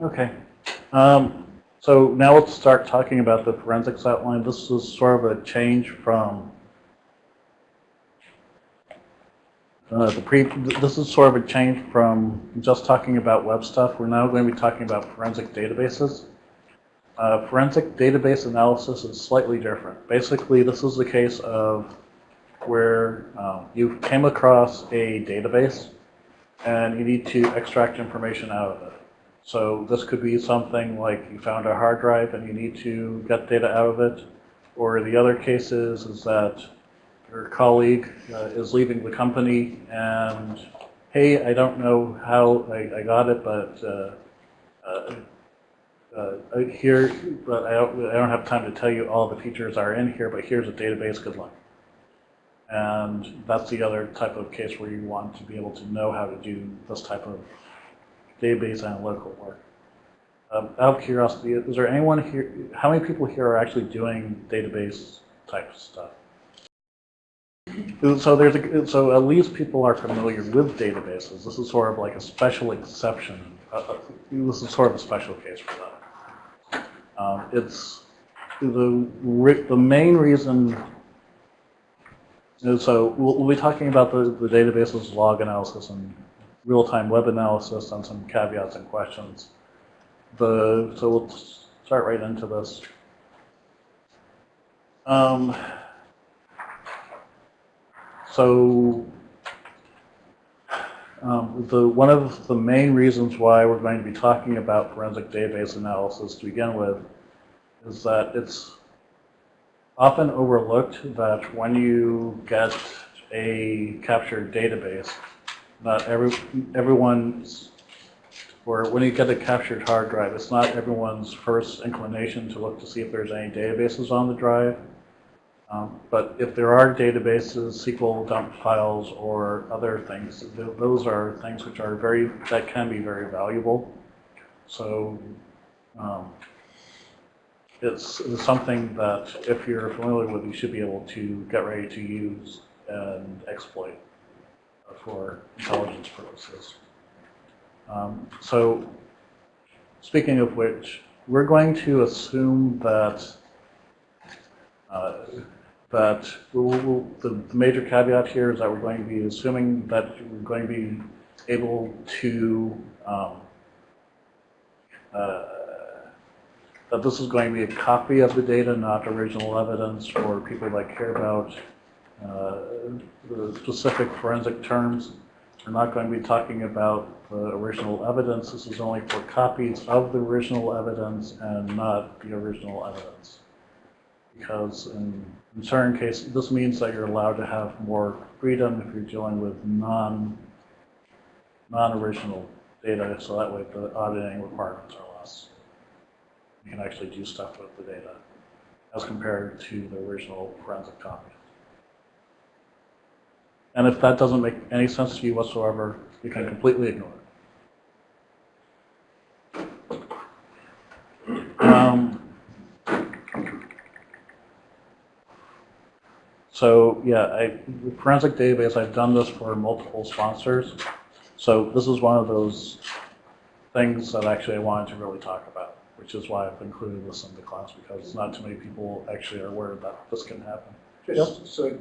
Okay. Um, so now let's start talking about the forensics outline. This is sort of a change from uh, the pre. This is sort of a change from just talking about web stuff. We're now going to be talking about forensic databases. Uh, forensic database analysis is slightly different. Basically, this is the case of where uh, you came across a database and you need to extract information out of it. So this could be something like you found a hard drive and you need to get data out of it. Or the other cases is that your colleague uh, is leaving the company and, hey, I don't know how I, I got it, but uh, uh, uh, here, but I don't, I don't have time to tell you all the features are in here, but here's a database, good luck. And that's the other type of case where you want to be able to know how to do this type of database analytical work. Um, out of curiosity, is there anyone here, how many people here are actually doing database type stuff? So there's a, so at least people are familiar with databases. This is sort of like a special exception. Uh, uh this is sort of a special case for that. Um, it's the the main reason. So we'll, we'll be talking about the, the databases log analysis and real-time web analysis and some caveats and questions. The, so we'll start right into this. Um, so um, the, one of the main reasons why we're going to be talking about forensic database analysis to begin with is that it's often overlooked that when you get a captured database, not every everyone's or when you get a captured hard drive, it's not everyone's first inclination to look to see if there's any databases on the drive. Um, but if there are databases, SQL dump files, or other things, th those are things which are very, that can be very valuable. So um, it's, it's something that if you're familiar with, you should be able to get ready to use and exploit for intelligence purposes. Um, so speaking of which, we're going to assume that uh, that we'll, the, the, major caveat here is that we're going to be assuming that we're going to be able to um, uh, that this is going to be a copy of the data, not original evidence for people that care about uh, the specific forensic terms. We're not going to be talking about the original evidence. This is only for copies of the original evidence and not the original evidence. Because in, in certain cases, this means that you're allowed to have more freedom if you're dealing with non, non-original data, so that way the auditing requirements are less. You can actually do stuff with the data as compared to the original forensic copy. And if that doesn't make any sense to you whatsoever, you can completely ignore it. Um, so yeah, I, forensic database, I've done this for multiple sponsors. So this is one of those things that actually I wanted to really talk about, which is why I've included this in the class because not too many people actually are aware that this can happen. Just so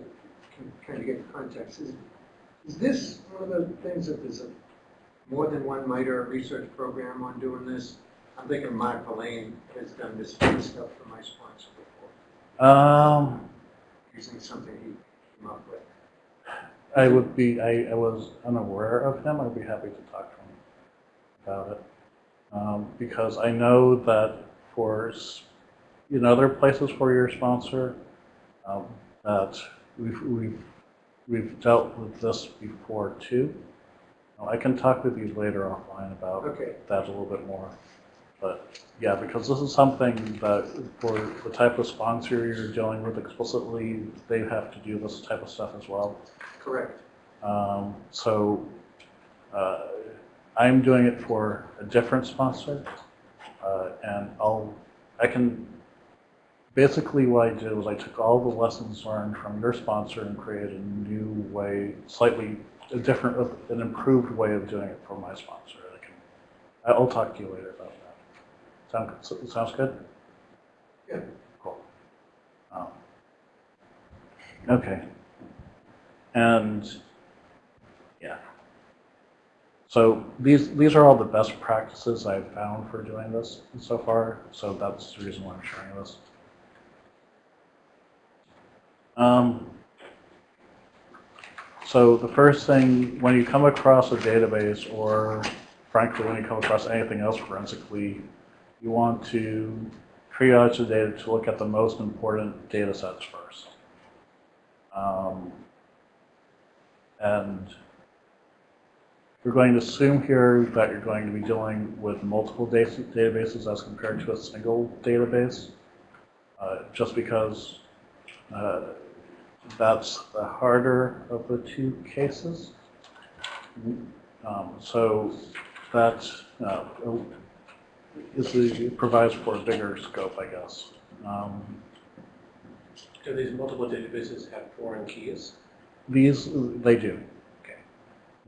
can kind of get context. Is, is this one of the things that there's a, more than one MITRE research program on doing this? I'm thinking Mark Verlaine has done this kind of stuff for my sponsor before, Um, using something he came up with. I would be, I, I was unaware of him. I'd be happy to talk to him about it. Um, because I know that for, in other places for your sponsor, um, that We've, we've, we've dealt with this before too. Now, I can talk with you later offline about Okay. that a little bit more. But yeah, because this is something that for the type of sponsor you're dealing with explicitly, they have to do this type of stuff as well. Correct. Um, so uh, I'm doing it for a different sponsor, uh, and I'll I can basically what I did was I took all the lessons learned from your sponsor and created a new way, slightly a different, an improved way of doing it for my sponsor. I can, I'll talk to you later about that. Sound, sounds good? Yeah. Cool. Um, Okay. And, yeah. So these, these are all the best practices I've found for doing this so far, so that's the reason why I'm sharing this. Um, so the first thing, when you come across a database, or frankly, when you come across anything else forensically, you want to triage the data to look at the most important data sets first. Um, and we're going to assume here that you're going to be dealing with multiple databases as compared to a single database, uh, just because uh, that's the harder of the two cases. Um, so that uh, is the, it provides for a bigger scope, I guess. Um, Do these multiple databases have foreign keys? these, they do. Okay.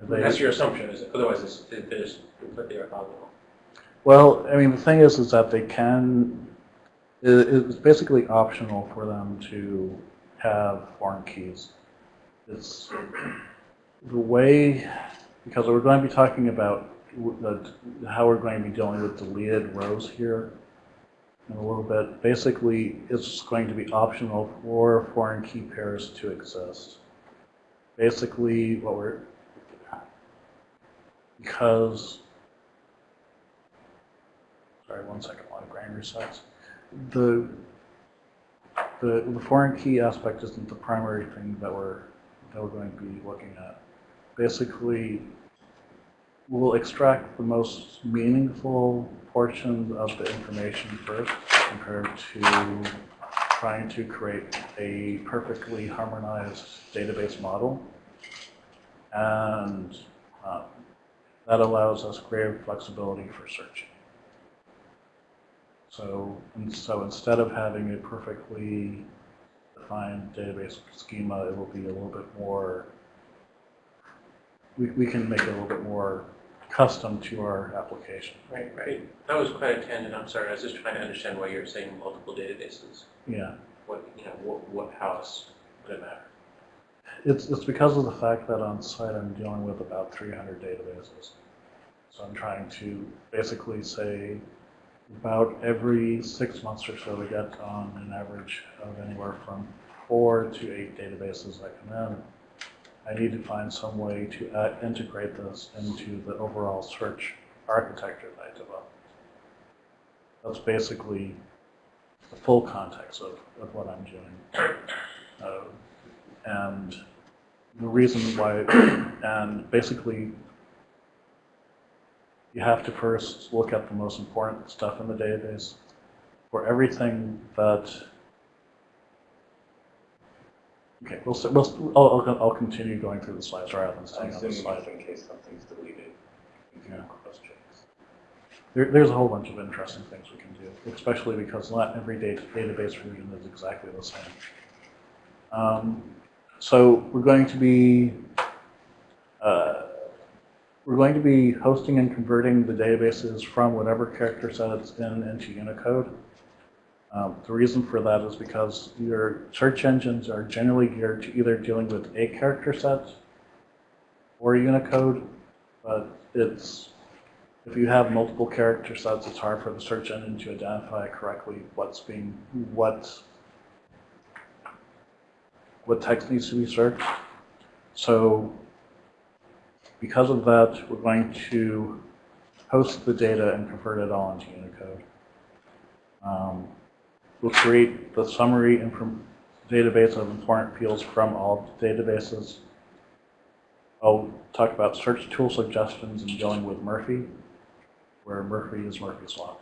They- That's your assumption, is it? Otherwise, it's, it is completely orthogonal. Well, I mean, the thing is, is that they can, it, it's basically optional for them to have foreign keys. It's the way, because we're going to be talking about the, how we're going to be dealing with deleted rows here in a little bit. Basically, it's going to be optional for foreign key pairs to exist. Basically, what we're, because Sorry, one second, while the grain resets. The, the, the foreign key aspect isn't the primary thing that we're, that we're going to be looking at. Basically, we'll extract the most meaningful portions of the information first compared to trying to create a perfectly harmonized database model. And um, that allows us greater flexibility for searching. So, and so instead of having a perfectly defined database schema, it will be a little bit more, we, we can make it a little bit more custom to our application. Right, right. That was quite a tangent, I'm sorry. I was just trying to understand why you're saying multiple databases. Yeah. What, you know, what, what house would it matter? It's, it's because of the fact that on site I'm dealing with about 300 databases. So I'm trying to basically say about every six months or so we get on an average of anywhere from four to eight databases that come in. I need to find some way to uh, integrate this into the overall search architecture that I developed. That's basically the full context of, of what I'm doing. Uh, and the reason why, and basically, you have to first look at the most important stuff in the database. For everything that, okay, we'll, we'll, I'll, I'll, I'll continue going through the slides rather than staying on the slide. in case something's deleted, Yeah. There, there's a whole bunch of interesting things we can do, especially because not every data, database version is exactly the same. Um, so we're going to be uh, we're going to be hosting and converting the databases from whatever character set it's in into Unicode. Um, the reason for that is because your search engines are generally geared to either dealing with a character set or Unicode, but it's if you have multiple character sets, it's hard for the search engine to identify correctly what's being what what text needs to be searched. So because of that, we're going to host the data and convert it all into Unicode. Um, we'll create the summary database of important fields from all databases. I'll talk about search tool suggestions and dealing with Murphy, where Murphy is Murphy's Law.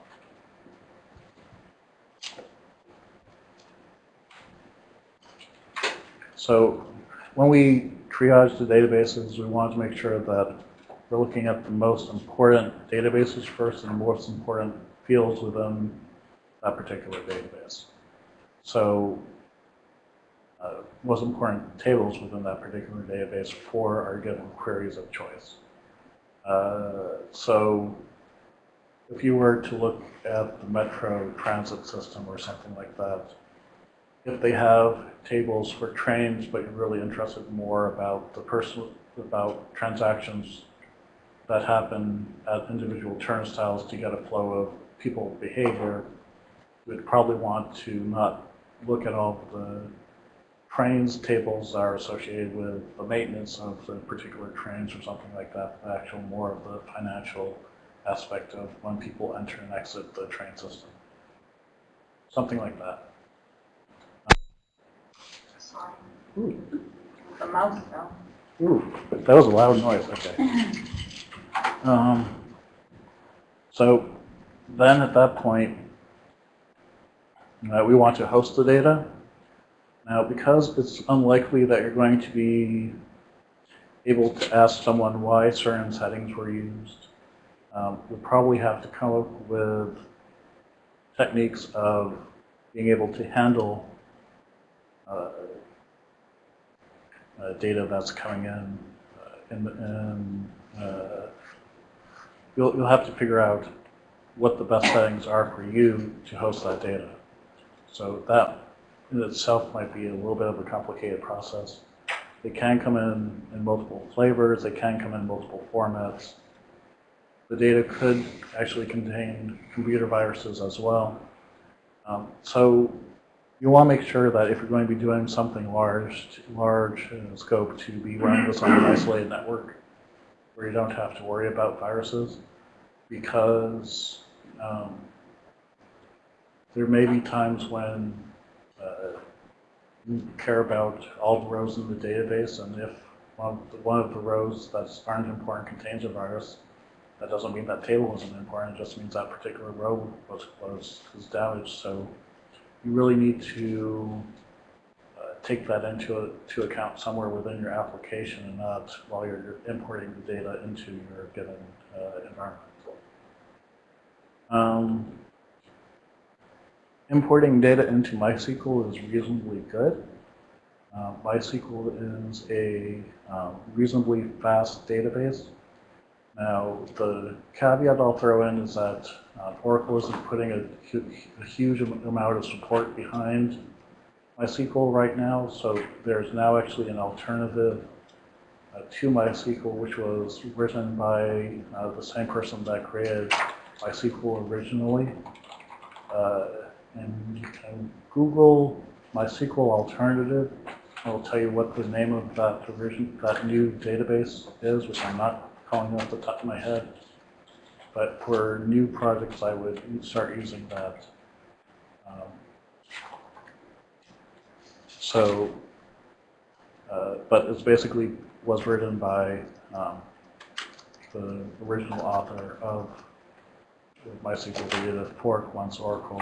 So when we triage the databases, we want to make sure that we're looking at the most important databases first and the most important fields within that particular database. So uh, most important tables within that particular database for our given queries of choice. Uh, so if you were to look at the metro transit system or something like that, if they have tables for trains, but you're really interested more about the person, about transactions that happen at individual turnstiles to get a flow of people behavior, you would probably want to not look at all the trains tables that are associated with the maintenance of the particular trains or something like that, but actual more of the financial aspect of when people enter and exit the train system. Something like that. Sorry. Ooh, The mouse though. ooh, that was a loud noise, okay. Um, so then at that point, uh, we want to host the data. Now, because it's unlikely that you're going to be able to ask someone why certain settings were used, um, we'll probably have to come up with techniques of being able to handle uh, uh, data that's coming in. Uh, in, in uh, you'll, you'll have to figure out what the best settings are for you to host that data. So that in itself might be a little bit of a complicated process. They can come in in multiple flavors, they can come in multiple formats. The data could actually contain computer viruses as well. Um, so you want to make sure that if you're going to be doing something large, large in scope to be running this on an isolated network, where you don't have to worry about viruses, because um, there may be times when uh, you care about all the rows in the database, and if one of the, one of the rows that aren't important contains a virus, that doesn't mean that table isn't important, it just means that particular row was, was, was damaged. So you really need to uh, take that into to account somewhere within your application and not while you're importing the data into your given uh, environment. Um, importing data into MySQL is reasonably good. Uh, MySQL is a um, reasonably fast database. Now, the caveat I'll throw in is that uh, Oracle isn't putting a, a huge amount of support behind MySQL right now, so there's now actually an alternative uh, to MySQL, which was written by uh, the same person that created MySQL originally. Uh, and Google MySQL alternative. I'll tell you what the name of that version, that new database is, which I'm not calling off the top of my head. But for new projects, I would start using that. Um, so, uh, but it's basically was written by um, the original author of MySQL data fork once Oracle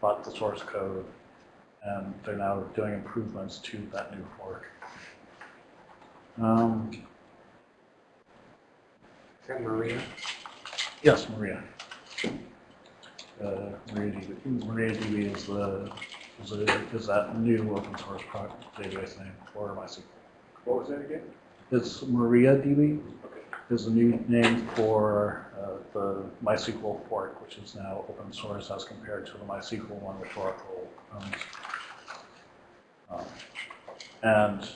bought the source code, and they're now doing improvements to that new fork. Um, that Maria? yes, Maria. Uh, MariaDB, MariaDB is the is, a, is that new open source project database name for MySQL. What was that again? It's MariaDB Okay. is the new name for uh, the MySQL fork, which is now open source as compared to the MySQL one which Oracle owns. Um, and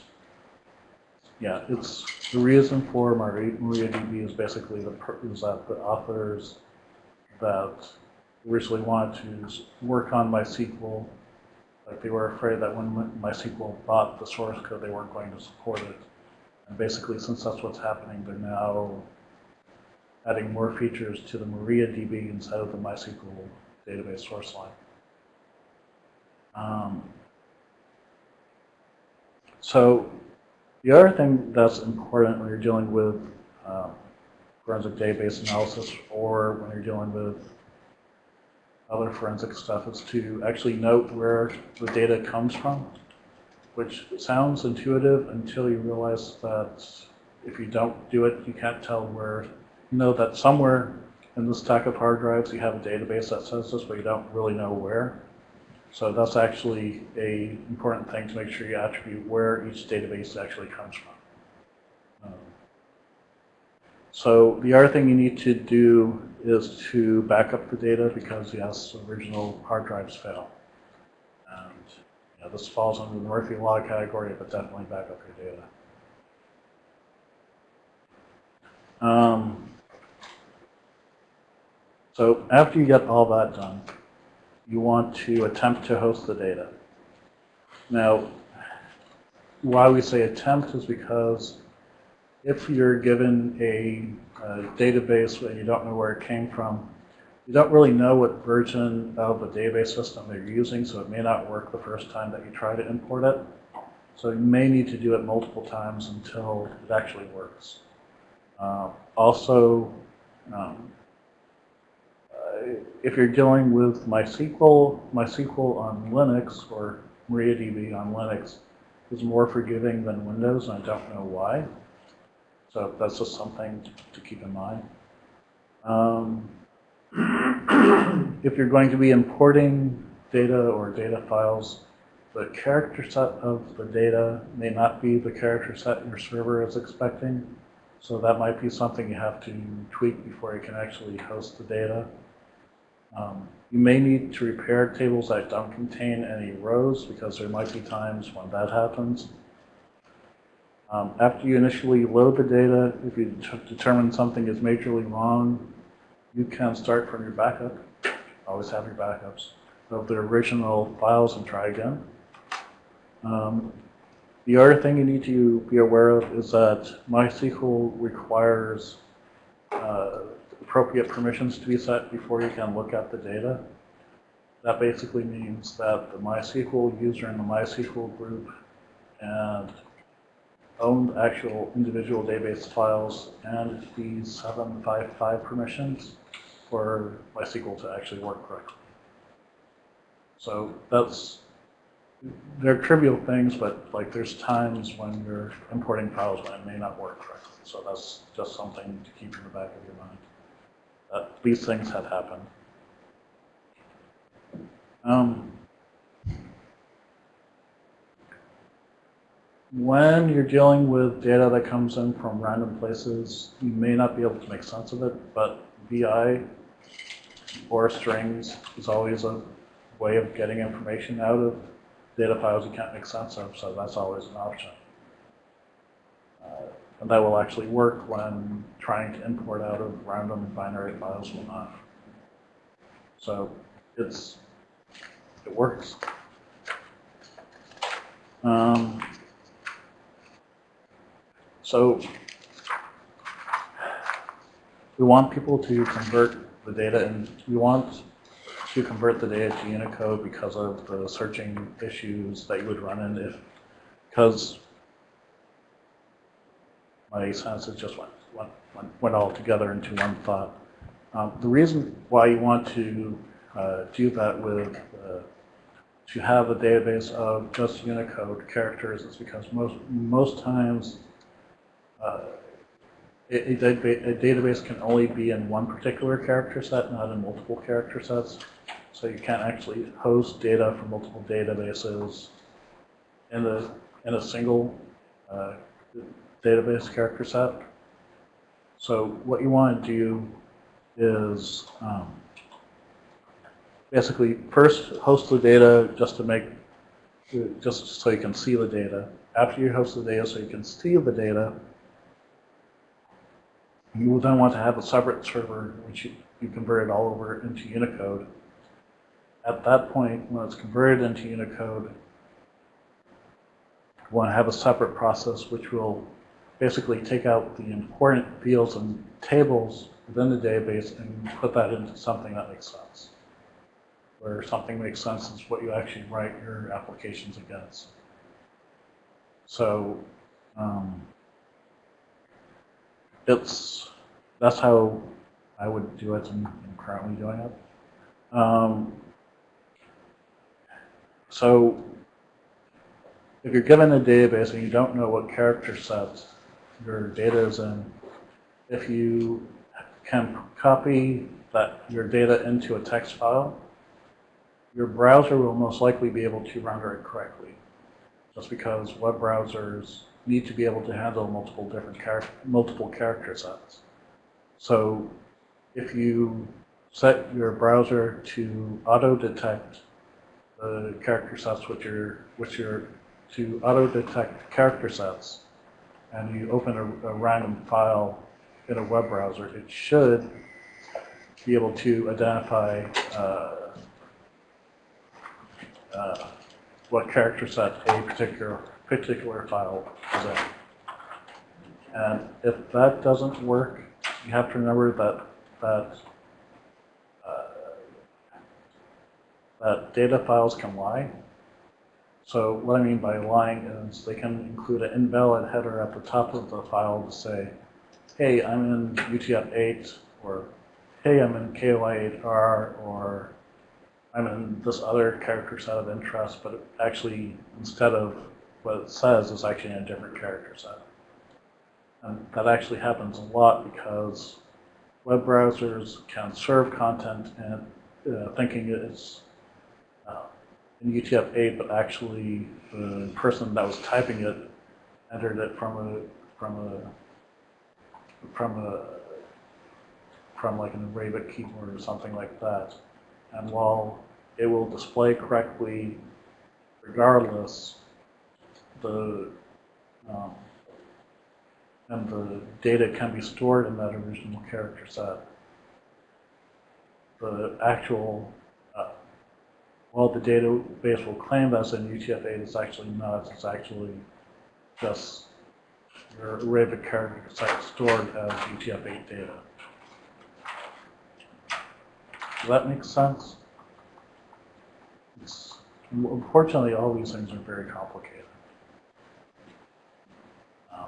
yeah, it's the reason for Mari- MariaDB is basically the is that the authors that originally wanted to work on MySQL, like they were afraid that when MySQL bought the source code, they weren't going to support it. And basically, since that's what's happening, they're now adding more features to the MariaDB inside of the MySQL database source line. Um, so the other thing that's important when you're dealing with um, forensic database analysis or when you're dealing with other forensic stuff is to actually note where the data comes from which sounds intuitive until you realize that if you don't do it, you can't tell where, you know that somewhere in the stack of hard drives, you have a database that says this, but you don't really know where. So that's actually a important thing to make sure you attribute where each database actually comes from. Um, So the other thing you need to do is to back up the data because yes, original hard drives fail. And this falls under the Murphy Law category, but definitely back up your data. Um, so after you get all that done, you want to attempt to host the data. Now, why we say attempt is because if you're given a, a database and you don't know where it came from, you don't really know what version of a database system they're using, so it may not work the first time that you try to import it. So you may need to do it multiple times until it actually works. Uh, also, um, if you're dealing with MySQL, MySQL on Linux or MariaDB on Linux is more forgiving than Windows, and I don't know why. So that's just something to keep in mind. Um, if you're going to be importing data or data files, the character set of the data may not be the character set your server is expecting. So that might be something you have to tweak before you can actually host the data. Um, you may need to repair tables that don't contain any rows because there might be times when that happens. Um, after you initially load the data, if you determine something is majorly wrong, you can start from your backup. Always have your backups of the original files and try again. Um, the other thing you need to be aware of is that MySQL requires uh, appropriate permissions to be set before you can look at the data. That basically means that the MySQL user in the MySQL group and own actual individual database files and the 755 permissions for MySQL to actually work correctly. So that's, they're trivial things, but like there's times when you're importing files when it may not work correctly. So that's just something to keep in the back of your mind. These things have happened. Um, when you're dealing with data that comes in from random places, you may not be able to make sense of it, but VI or strings is always a way of getting information out of data files you can't make sense of, so that's always an option. Uh, and that will actually work when trying to import out of random binary files will not. So it's, it works. Um, so we want people to convert the data and we want to convert the data to Unicode because of the searching issues that you would run into because my senses just went, went, went, went all together into one thought. Um, the reason why you want to uh, do that with, uh, to have a database of just Unicode characters is because most, most times uh, a, a, database can only be in one particular character set, not in multiple character sets. So you can't actually host data from multiple databases in a, in a single uh, database character set. So what you want to do is um, basically first host the data just to make, just so you can see the data. After you host the data so you can see the data, you will then want to have a separate server which you, you convert it all over into Unicode. At that point, when it's converted into Unicode, you want to have a separate process which will basically take out the important fields and tables within the database and put that into something that makes sense. Where something makes sense is what you actually write your applications against. So um, it's that's how I would do it and I'm currently doing it. Um, so if you're given a database and you don't know what character set your data is in, if you can copy that your data into a text file, your browser will most likely be able to render it correctly. Just because web browsers need to be able to handle multiple different char multiple character sets. So if you set your browser to auto-detect the character sets which are, which are, to auto-detect character sets, and you open a, a random file in a web browser, it should be able to identify uh, uh, what character set a particular particular file is in. And if that doesn't work, you have to remember that that uh, that data files can lie. So what I mean by lying is they can include an invalid header at the top of the file to say, hey, I'm in UTF-8, or hey, I'm in KOI-8R, or I'm in this other character set of interest, but actually, instead of what it says, is actually in a different character set. And that actually happens a lot because web browsers can serve content and uh, thinking it's uh, in UTF-8, but actually the person that was typing it entered it from a from a from a from like an Arabic keyboard or something like that. And while it will display correctly regardless, the um, and the data can be stored in that original character set. The actual, well, the database will claim that's in UTF-8, it's actually not, it's actually just your Arabic character set stored as UTF-8 data. Does that make sense? It's, unfortunately, all these things are very complicated. Um,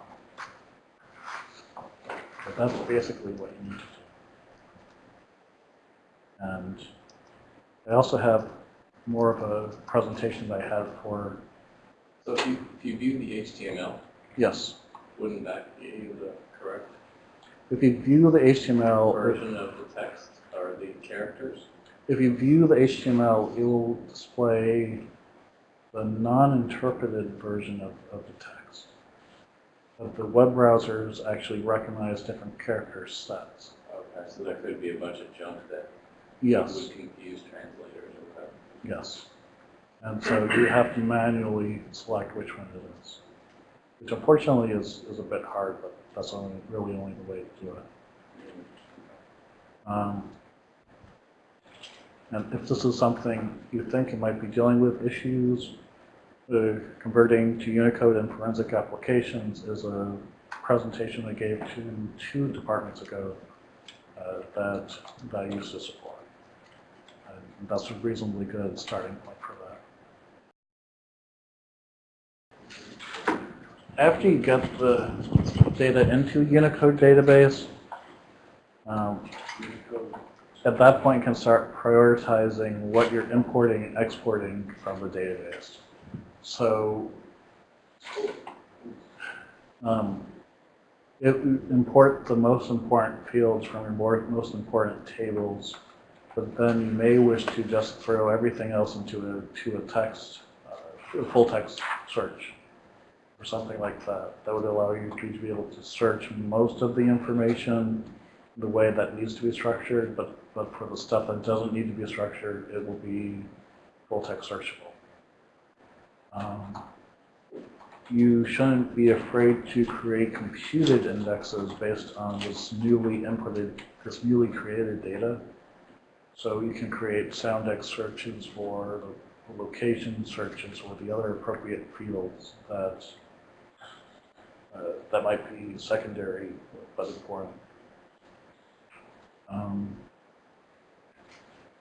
But that's basically what you need to do. And I also have more of a presentation that I had for, So if you, if you view the HTML, yes, wouldn't that give you the correct if you view the HTML, version of the text or the characters? if you view the HTML, it will display the non-interpreted version of, of the text. But the web browsers actually recognize different character sets. Okay, so there could be a bunch of junk that Yes. would confuse translators. Yes. And so you have to manually select which one it is. Which unfortunately is, is a bit hard, but that's only, really only the way to do it. Um, And if this is something you think you might be dealing with issues, uh, converting to Unicode and forensic applications is a presentation I gave to two departments ago uh, that, that I used to support. That's a reasonably good starting point for that. After you get the data into Unicode database, um, at that point you can start prioritizing what you're importing and exporting from the database. So um, it import the most important fields from your most important tables but then you may wish to just throw everything else into a, to a text, uh, a full text search or something like that. That would allow you to be able to search most of the information the way that needs to be structured, but, but for the stuff that doesn't need to be structured, it will be full text searchable. Um, you shouldn't be afraid to create computed indexes based on this newly inputted, this newly created data. So you can create soundex searches for the location searches or the other appropriate fields that uh, that might be secondary but important. Um,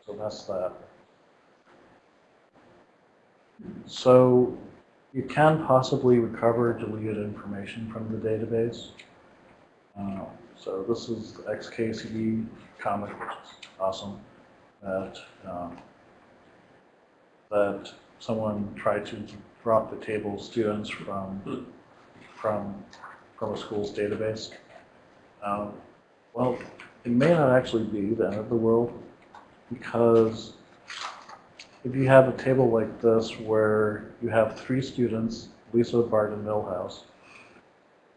so that's that. So you can possibly recover deleted information from the database. Uh, so this is XKCD comic, which is awesome that um, that someone tried to drop the table students from from from a school's database. Um, well, it may not actually be the end of the world because if you have a table like this where you have three students, Lisa, Bart, and Milhouse,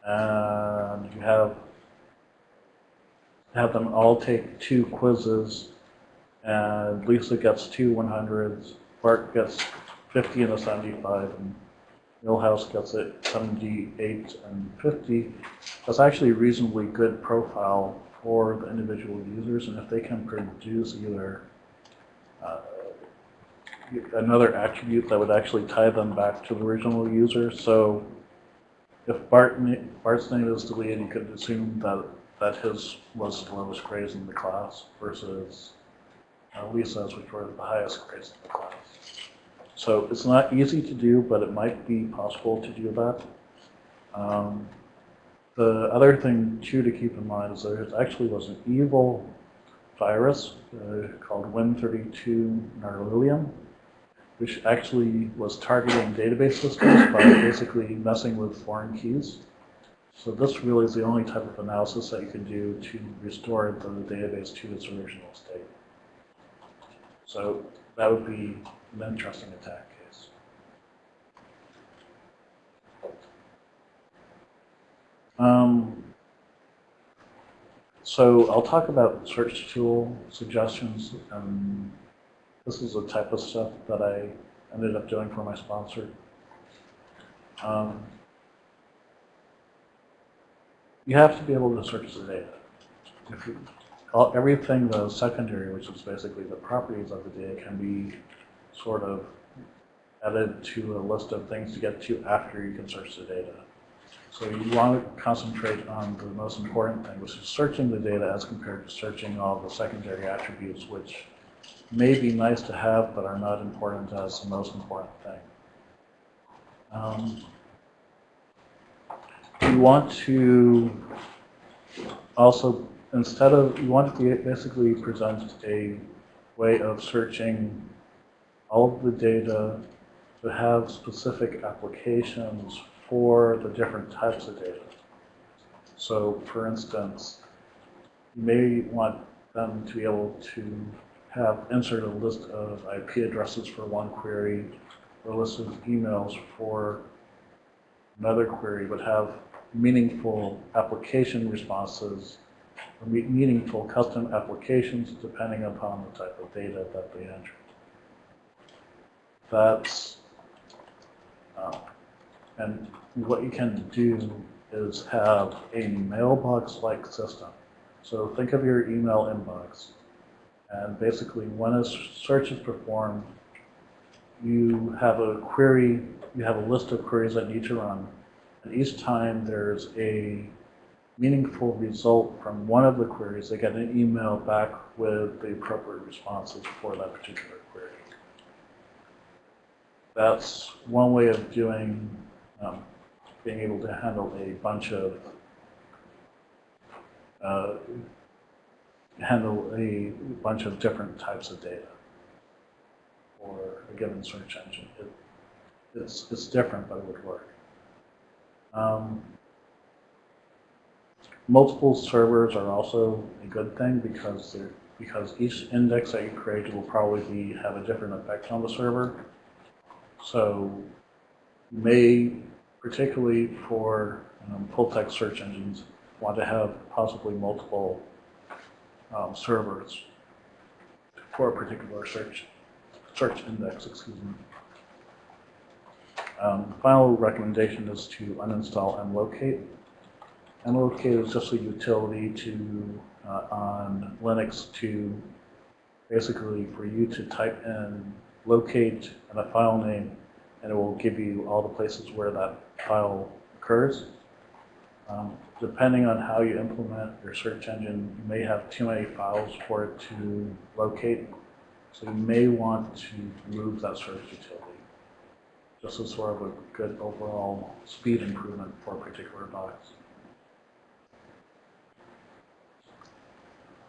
and you have have them all take two quizzes, and Lisa gets two 100s, Bart gets 50 and a 75, and Milhouse gets it 78 and 50. That's actually a reasonably good profile for the individual users, and if they can produce either uh, another attribute that would actually tie them back to the original user. So if Bart, Bart's name is deleted, you could assume that, that his was the lowest grades in the class versus Lisa's, which were the highest grades in the class. So it's not easy to do, but it might be possible to do that. Um, the other thing too to keep in mind is there actually was an evil virus uh, called Win32 Narlilium, which actually was targeting database systems by basically messing with foreign keys. So this really is the only type of analysis that you can do to restore the database to its original state. So that would be an interesting attack case. Um, so I'll talk about search tool suggestions. Um, this is the type of stuff that I ended up doing for my sponsor. Um, you have to be able to search the data. All, everything the secondary, which is basically the properties of the data, can be sort of added to a list of things to get to after you can search the data. So you want to concentrate on the most important thing, which is searching the data as compared to searching all the secondary attributes, which may be nice to have, but are not important as the most important thing. Um, you want to also, instead of, you want to basically present a way of searching all of the data to have specific applications for the different types of data. So for instance, you may want them to be able to have insert a list of IP addresses for one query or a list of emails for another query, but have meaningful application responses or me- meaningful custom applications depending upon the type of data that they enter. That's, uh, and what you can do is have a mailbox-like system. So think of your email inbox. And basically, when a search is performed, you have a query, you have a list of queries that need to run. And each time there's a meaningful result from one of the queries, they get an email back with the appropriate responses for that particular query. That's one way of doing, um, being able to handle a bunch of, uh, handle a bunch of different types of data for a given search engine. It, it's, it's different, but it would work. Um, multiple servers are also a good thing because they're, because each index that you create will probably be, have a different effect on the server. So you may, particularly for um, full text search engines, want to have possibly multiple um, servers for a particular search search index, excuse me. Um, final recommendation is to uninstall mlocate is just a utility to uh, on Linux to basically for you to type in locate and a file name, and it will give you all the places where that file occurs. Um, depending on how you implement your search engine, you may have too many files for it to locate. So you may want to remove that search utility. Just as sort of a good overall speed improvement for a particular box.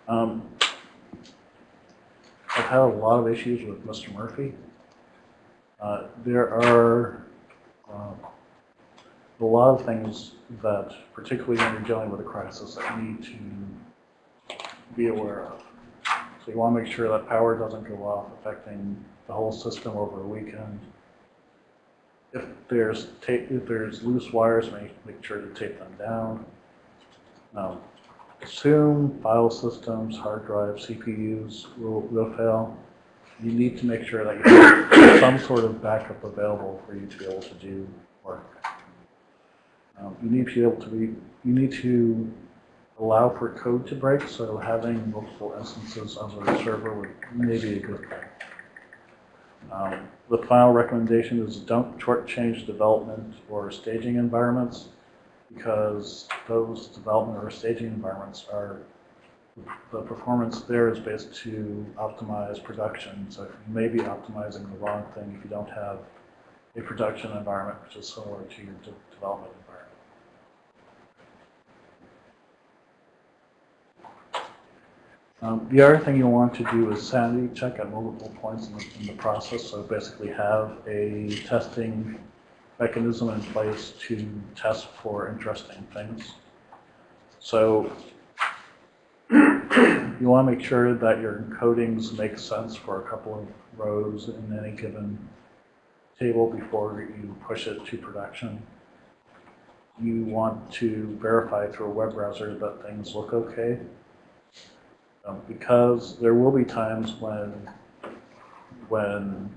Um, I've had a lot of issues with Mr. Murphy. Uh, there are uh, a lot of things that, particularly when you're dealing with a crisis, that you need to be aware of. So you want to make sure that power doesn't go off, affecting the whole system over a weekend. If there's if there's loose wires, make, make sure to tape them down. Um, assume file systems, hard drives, CPUs will, will fail, you need to make sure that you have some sort of backup available for you to be able to do work. Um, you need to be able to be, you need to allow for code to break, so having multiple instances of a server would may be a good thing. Um, the final recommendation is don't shortchange development or staging environments because those development or staging environments are, the performance there is based to optimize production. So you may be optimizing the wrong thing if you don't have a production environment which is similar to your de- development environment. Um, the other thing you'll want to do is sanity check at multiple points in the, in the process. So basically have a testing mechanism in place to test for interesting things. So you want to make sure that your encodings make sense for a couple of rows in any given table before you push it to production. You want to verify through a web browser that things look okay. Um, because there will be times when, when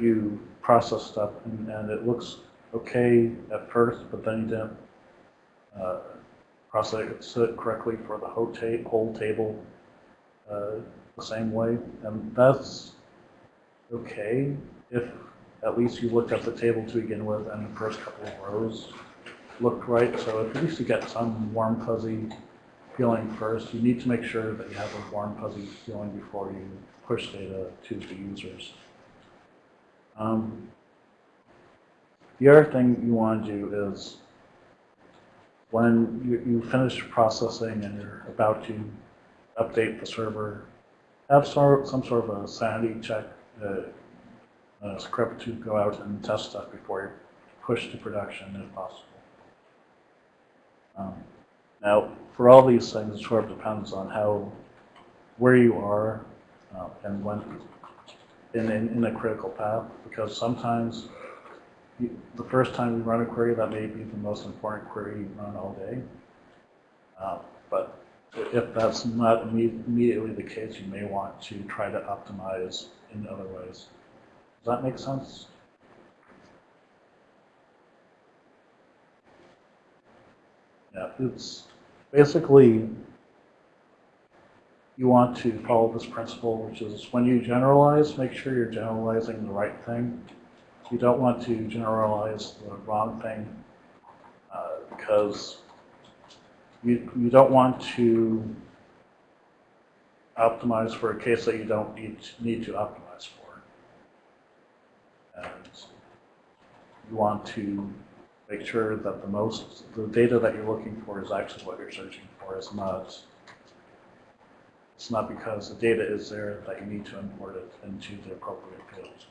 you process stuff and, and it looks okay at first, but then you didn't uh, process it correctly for the whole, ta- whole table uh, the same way. And that's okay if at least you looked at the table to begin with and the first couple of rows looked right. So at least you get some warm fuzzy feeling first. You need to make sure that you have a warm fuzzy feeling before you push data to the users. Um, the other thing you want to do is when you, you finish processing and you're about to update the server, have sort, some sort of a sanity check, uh, script to go out and test stuff before you push to production if possible. Um, now, for all these things, it sort of depends on how, where you are uh, and when, in, in, in a critical path, because sometimes you- the first time you run a query, that may be the most important query you run all day. Uh, But if that's not immediately the case, you may want to try to optimize in other ways. Does that make sense? Yeah, it's basically, you want to follow this principle, which is when you generalize, make sure you're generalizing the right thing. You don't want to generalize the wrong thing uh, because you, you don't want to optimize for a case that you don't need, need to optimize for. And you want to make sure that the most, the data that you're looking for is actually what you're searching for, is not, it's not because the data is there that you need to import it into the appropriate fields.